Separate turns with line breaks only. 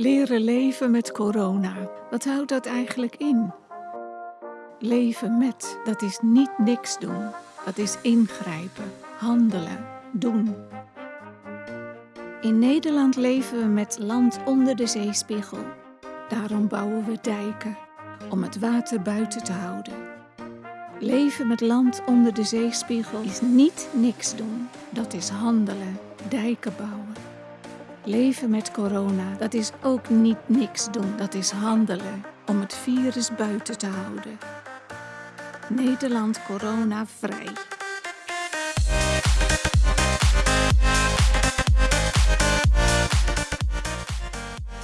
Leren leven met corona. Wat houdt dat eigenlijk in? Leven met, dat is niet niks doen. Dat is ingrijpen, handelen, doen. In Nederland leven we met land onder de zeespiegel. Daarom bouwen we dijken, om het water buiten te houden. Leven met land onder de zeespiegel is niet niks doen. Dat is handelen, dijken bouwen. Leven met corona, dat is ook niet niks doen. Dat is handelen om het virus buiten te houden. Nederland corona vrij.